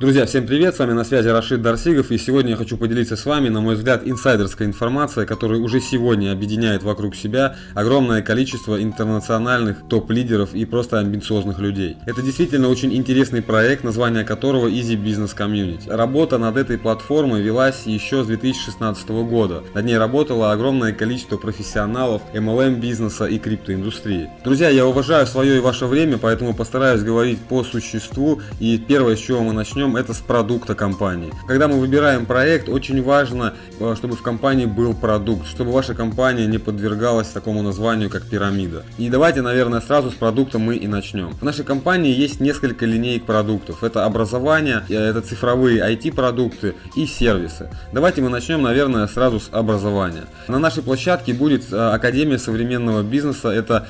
Друзья, всем привет, с вами на связи Рашид Дарсигов и сегодня я хочу поделиться с вами, на мой взгляд, инсайдерской информацией, которая уже сегодня объединяет вокруг себя огромное количество интернациональных топ-лидеров и просто амбициозных людей. Это действительно очень интересный проект, название которого Easy Business Community. Работа над этой платформой велась еще с 2016 года. Над ней работало огромное количество профессионалов MLM бизнеса и криптоиндустрии. Друзья, я уважаю свое и ваше время, поэтому постараюсь говорить по существу и первое, с чего мы начнем, начнем это с продукта компании. Когда мы выбираем проект, очень важно, э, чтобы в компании был продукт, чтобы ваша компания не подвергалась такому названию, как пирамида. И давайте, наверное, сразу с продукта мы и начнем. В нашей компании есть несколько линеек продуктов. Это образование, э, это цифровые IT-продукты и сервисы. Давайте мы начнем, наверное, сразу с образования. На нашей площадке будет э, Академия современного бизнеса. Это,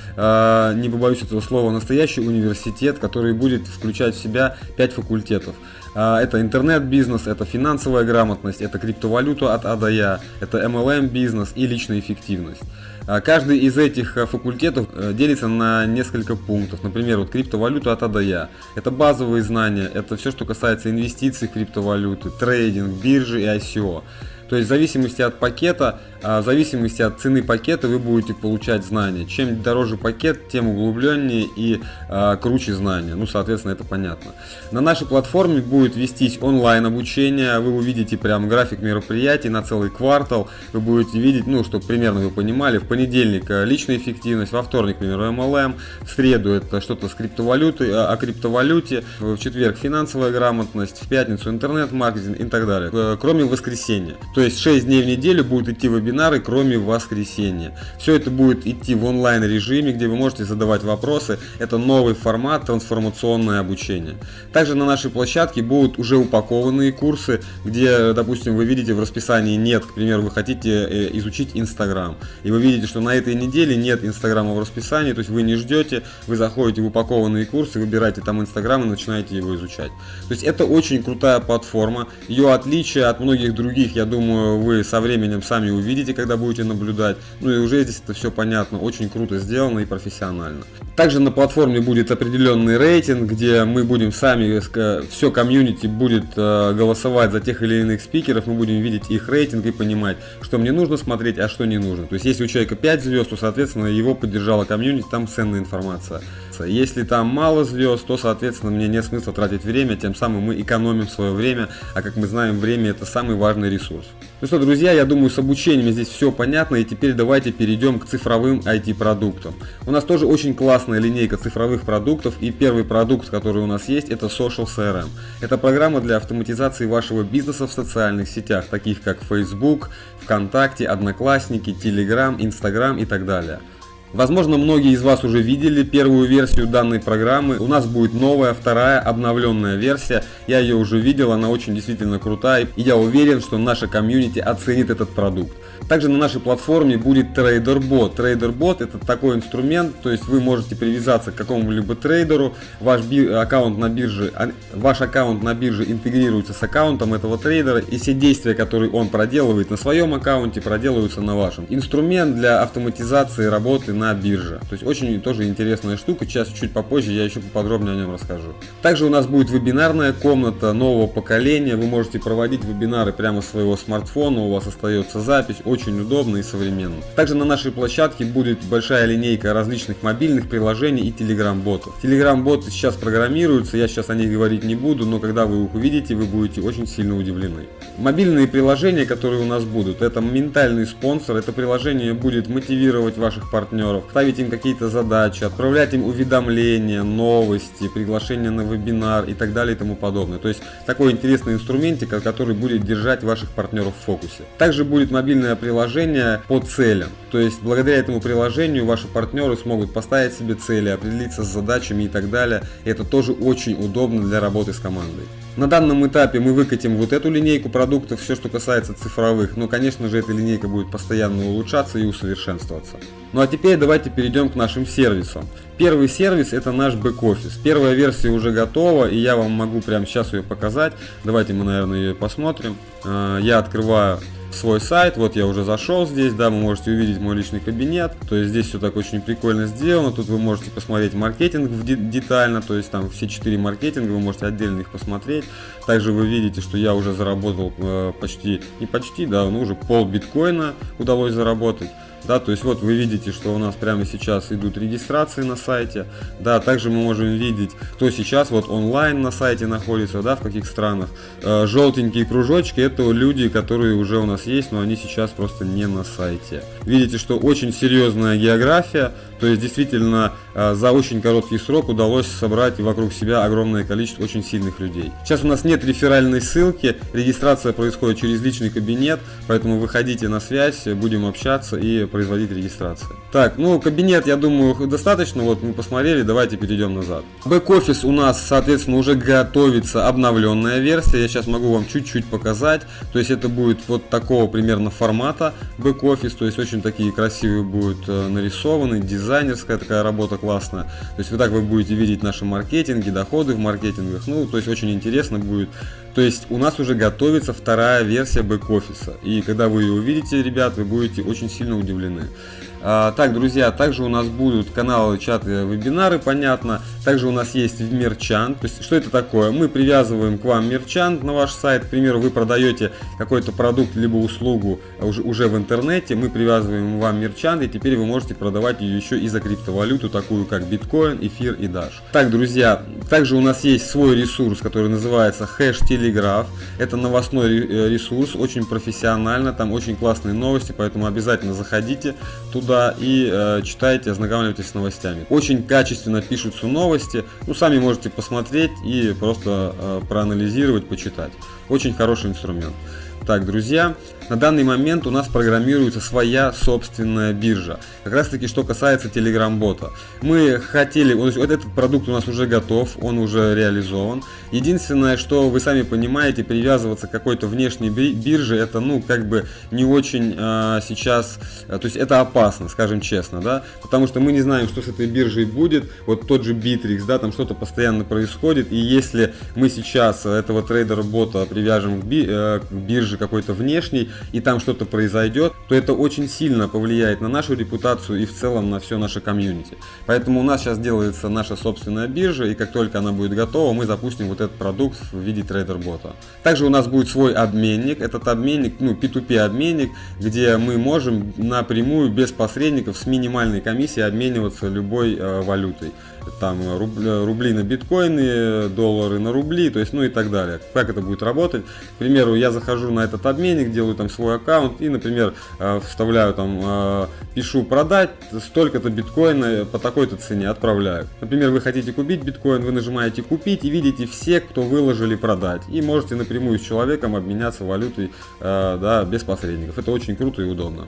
не побоюсь этого слова, настоящий университет, который будет включать в себя 5 факультетов. А, это интернет-бизнес, это финансовая грамотность, это криптовалюта от А до Я, это MLM-бизнес и личная эффективность. А, каждый из этих э, факультетов э, делится на несколько пунктов. Например, вот криптовалюта от А до Я. Это базовые знания, это все, что касается инвестиций в криптовалюты, трейдинг, биржи и ICO. То есть в зависимости от пакета, а, в зависимости от цены пакета вы будете получать знания. Чем дороже пакет, тем углубленнее и а, круче знания. Ну, соответственно, это понятно. На нашей платформе будет вестись онлайн обучение. Вы увидите прям график мероприятий на целый квартал. Вы будете видеть, ну, чтобы примерно вы понимали, в понедельник а, личная эффективность, во вторник, к примеру, MLM, в среду это что-то с криптовалютой, о криптовалюте, в четверг финансовая грамотность, в пятницу интернет-маркетинг и так далее. Э, кроме воскресенья. То есть 6 дней в неделю будут идти вебинары, кроме воскресенья. Все это будет идти в онлайн режиме, где вы можете задавать вопросы. Это новый формат трансформационное обучение. Также на нашей площадке будут уже упакованные курсы, где, допустим, вы видите в расписании нет, к примеру, вы хотите э, изучить Инстаграм. И вы видите, что на этой неделе нет Инстаграма в расписании, то есть вы не ждете, вы заходите в упакованные курсы, выбираете там Инстаграм и начинаете его изучать. То есть это очень крутая платформа. Ее отличие от многих других, я думаю, думаю, вы со временем сами увидите, когда будете наблюдать. Ну и уже здесь это все понятно, очень круто сделано и профессионально. Также на платформе будет определенный рейтинг, где мы будем сами, все комьюнити будет э, голосовать за тех или иных спикеров, мы будем видеть их рейтинг и понимать, что мне нужно смотреть, а что не нужно. То есть если у человека 5 звезд, то соответственно его поддержала комьюнити, там ценная информация. Если там мало звезд, то соответственно мне нет смысла тратить время, тем самым мы экономим свое время, а как мы знаем, время это самый важный ресурс. Ну что, друзья, я думаю, с обучением здесь все понятно, и теперь давайте перейдем к цифровым IT-продуктам. У нас тоже очень классная линейка цифровых продуктов, и первый продукт, который у нас есть, это Social CRM. Это программа для автоматизации вашего бизнеса в социальных сетях, таких как Facebook, ВКонтакте, Одноклассники, Telegram, Instagram и так далее. Возможно, многие из вас уже видели первую версию данной программы. У нас будет новая, вторая, обновленная версия. Я ее уже видел, она очень действительно крутая. И я уверен, что наша комьюнити оценит этот продукт. Также на нашей платформе будет TraderBot. TraderBot это такой инструмент, то есть вы можете привязаться к какому-либо трейдеру, ваш аккаунт на бирже, а, ваш аккаунт на бирже интегрируется с аккаунтом этого трейдера, и все действия, которые он проделывает на своем аккаунте, проделываются на вашем. Инструмент для автоматизации работы на бирже. То есть очень тоже интересная штука, сейчас чуть попозже я еще поподробнее о нем расскажу. Также у нас будет вебинарная комната нового поколения, вы можете проводить вебинары прямо с своего смартфона, у вас остается запись, очень удобно и современно. Также на нашей площадке будет большая линейка различных мобильных приложений и телеграм-ботов. Телеграм-боты сейчас программируются, я сейчас о них говорить не буду, но когда вы их увидите, вы будете очень сильно удивлены. Мобильные приложения, которые у нас будут, это ментальный спонсор, это приложение будет мотивировать ваших партнеров, ставить им какие-то задачи, отправлять им уведомления, новости, приглашения на вебинар и так далее и тому подобное. То есть такой интересный инструментик, который будет держать ваших партнеров в фокусе. Также будет мобильное приложение по целям. То есть благодаря этому приложению ваши партнеры смогут поставить себе цели, определиться с задачами и так далее. И это тоже очень удобно для работы с командой. На данном этапе мы выкатим вот эту линейку продуктов, все что касается цифровых, но конечно же эта линейка будет постоянно улучшаться и усовершенствоваться. Ну а теперь давайте перейдем к нашим сервисам. Первый сервис это наш бэк-офис. Первая версия уже готова и я вам могу прямо сейчас ее показать. Давайте мы наверное ее посмотрим. А, я открываю свой сайт. Вот я уже зашел здесь, да, вы можете увидеть мой личный кабинет. То есть здесь все так очень прикольно сделано. Тут вы можете посмотреть маркетинг детально, то есть там все четыре маркетинга, вы можете отдельно их посмотреть. Также вы видите, что я уже заработал э, почти, не почти, да, ну уже пол биткоина удалось заработать. Да, то есть вот вы видите, что у нас прямо сейчас идут регистрации на сайте. Да, также мы можем видеть, кто сейчас вот онлайн на сайте находится, да, в каких странах. Э, желтенькие кружочки это люди, которые уже у нас есть, но они сейчас просто не на сайте. Видите, что очень серьезная география, то есть действительно э, за очень короткий срок удалось собрать вокруг себя огромное количество очень сильных людей. Сейчас у нас нет реферальной ссылки, регистрация происходит через личный кабинет, поэтому выходите на связь, будем общаться и производить регистрацию. Так, ну кабинет, я думаю, достаточно, вот мы посмотрели, давайте перейдем назад. Бэк-офис у нас, соответственно, уже готовится обновленная версия, я сейчас могу вам чуть-чуть показать, то есть это будет вот такого примерно формата бэк-офис, то есть очень такие красивые будут э, нарисованы, дизайнерская такая работа классная, то есть вот так вы будете видеть наши маркетинги, доходы в маркетингах, ну, то есть очень интересно будет то есть у нас уже готовится вторая версия бэк-офиса. И когда вы ее увидите, ребят, вы будете очень сильно удивлены. А, так, друзья, также у нас будут каналы, чаты, вебинары, понятно. Также у нас есть мерчант. То есть, что это такое? Мы привязываем к вам мерчант на ваш сайт. К примеру, вы продаете какой-то продукт либо услугу уже, уже в интернете. Мы привязываем вам мерчант, и теперь вы можете продавать ее еще и за криптовалюту, такую как биткоин, эфир и Dash. Так, друзья, также у нас есть свой ресурс, который называется хэш телеграф. Это новостной ресурс, очень профессионально, там очень классные новости, поэтому обязательно заходите туда туда и э, читайте, ознакомьтесь с новостями. Очень качественно пишутся новости, ну сами можете посмотреть и просто э, проанализировать, почитать. Очень хороший инструмент. Так, друзья, на данный момент у нас программируется своя собственная биржа. Как раз таки, что касается Telegram бота. Мы хотели, вот этот продукт у нас уже готов, он уже реализован. Единственное, что вы сами понимаете, привязываться к какой-то внешней бирже, это, ну, как бы не очень э, сейчас, э, то есть это опасно, скажем честно, да, потому что мы не знаем, что с этой биржей будет, вот тот же Bittrex, да, там что-то постоянно происходит, и если мы сейчас этого трейдера-бота привяжем к, би, э, к бирже, биржи какой-то внешней, и там что-то произойдет, то это очень сильно повлияет на нашу репутацию и в целом на все наше комьюнити. Поэтому у нас сейчас делается наша собственная биржа, и как только она будет готова, мы запустим вот этот продукт в виде трейдер-бота. Также у нас будет свой обменник, этот обменник, ну P2P обменник, где мы можем напрямую, без посредников, с минимальной комиссией обмениваться любой э, валютой там рубли, на биткоины, доллары на рубли, то есть, ну и так далее. Как это будет работать? К примеру, я захожу на этот обменник, делаю там свой аккаунт и, например, э, вставляю там, э, пишу продать столько-то биткоина по такой-то цене, отправляю. Например, вы хотите купить биткоин, вы нажимаете купить и видите все, кто выложили продать. И можете напрямую с человеком обменяться валютой, э, да, без посредников. Это очень круто и удобно.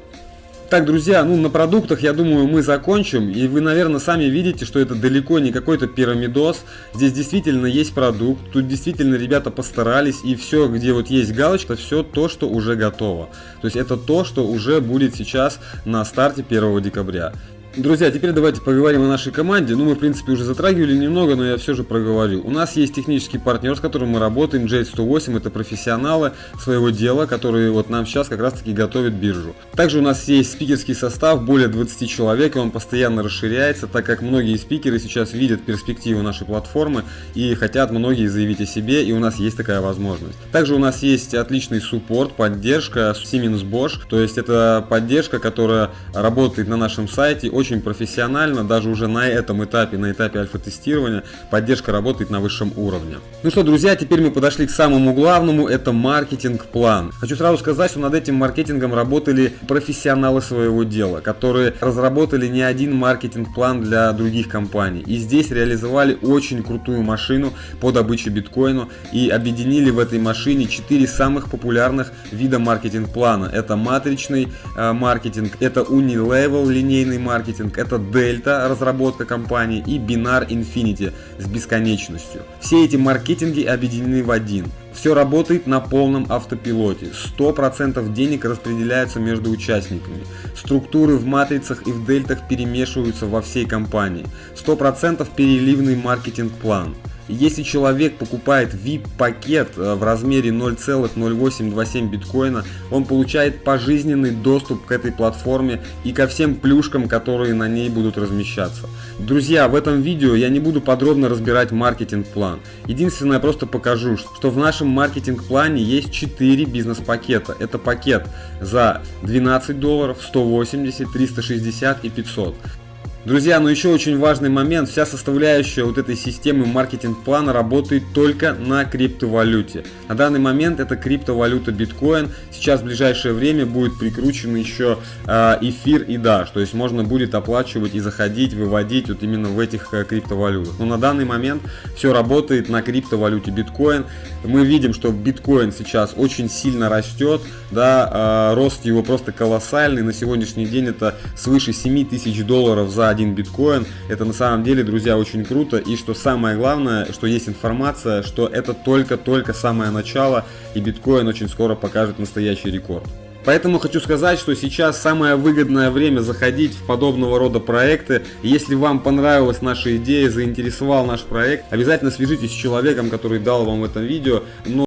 Так, друзья, ну на продуктах, я думаю, мы закончим. И вы, наверное, сами видите, что это далеко не какой-то пирамидос. Здесь действительно есть продукт. Тут действительно ребята постарались. И все, где вот есть галочка, все то, что уже готово. То есть это то, что уже будет сейчас на старте 1 декабря. Друзья, теперь давайте поговорим о нашей команде. Ну, мы, в принципе, уже затрагивали немного, но я все же проговорю. У нас есть технический партнер, с которым мы работаем, J108. Это профессионалы своего дела, которые вот нам сейчас как раз-таки готовят биржу. Также у нас есть спикерский состав, более 20 человек, и он постоянно расширяется, так как многие спикеры сейчас видят перспективы нашей платформы и хотят многие заявить о себе, и у нас есть такая возможность. Также у нас есть отличный суппорт, поддержка Siemens Bosch, то есть это поддержка, которая работает на нашем сайте, очень профессионально, даже уже на этом этапе, на этапе альфа-тестирования, поддержка работает на высшем уровне. Ну что, друзья, теперь мы подошли к самому главному, это маркетинг-план. Хочу сразу сказать, что над этим маркетингом работали профессионалы своего дела, которые разработали не один маркетинг-план для других компаний. И здесь реализовали очень крутую машину по добыче биткоина и объединили в этой машине 4 самых популярных вида маркетинг-плана. Это матричный э, маркетинг, это Unilevel линейный маркетинг, маркетинг, это Delta, разработка компании, и Binar Infinity с бесконечностью. Все эти маркетинги объединены в один. Все работает на полном автопилоте. 100% денег распределяются между участниками. Структуры в матрицах и в дельтах перемешиваются во всей компании. 100% переливный маркетинг-план. Если человек покупает VIP-пакет э, в размере 0,0827 биткоина, он получает пожизненный доступ к этой платформе и ко всем плюшкам, которые на ней будут размещаться. Друзья, в этом видео я не буду подробно разбирать маркетинг-план. Единственное, я просто покажу, что в нашем маркетинг-плане есть 4 бизнес-пакета. Это пакет за 12 долларов, 180, 360 и 500. Друзья, но еще очень важный момент, вся составляющая вот этой системы маркетинг-плана работает только на криптовалюте. На данный момент это криптовалюта биткоин, сейчас в ближайшее время будет прикручен еще э, эфир и даш, то есть можно будет оплачивать и заходить, выводить вот именно в этих э, криптовалютах. Но на данный момент все работает на криптовалюте биткоин. Мы видим, что биткоин сейчас очень сильно растет, да, э, рост его просто колоссальный, на сегодняшний день это свыше 7 тысяч долларов за один биткоин. Это на самом деле, друзья, очень круто. И что самое главное, что есть информация, что это только-только самое начало, и биткоин очень скоро покажет настоящий рекорд. Поэтому хочу сказать, что сейчас самое выгодное время заходить в подобного рода проекты. Если вам понравилась наша идея, заинтересовал наш проект, обязательно свяжитесь с человеком, который дал вам это видео. Но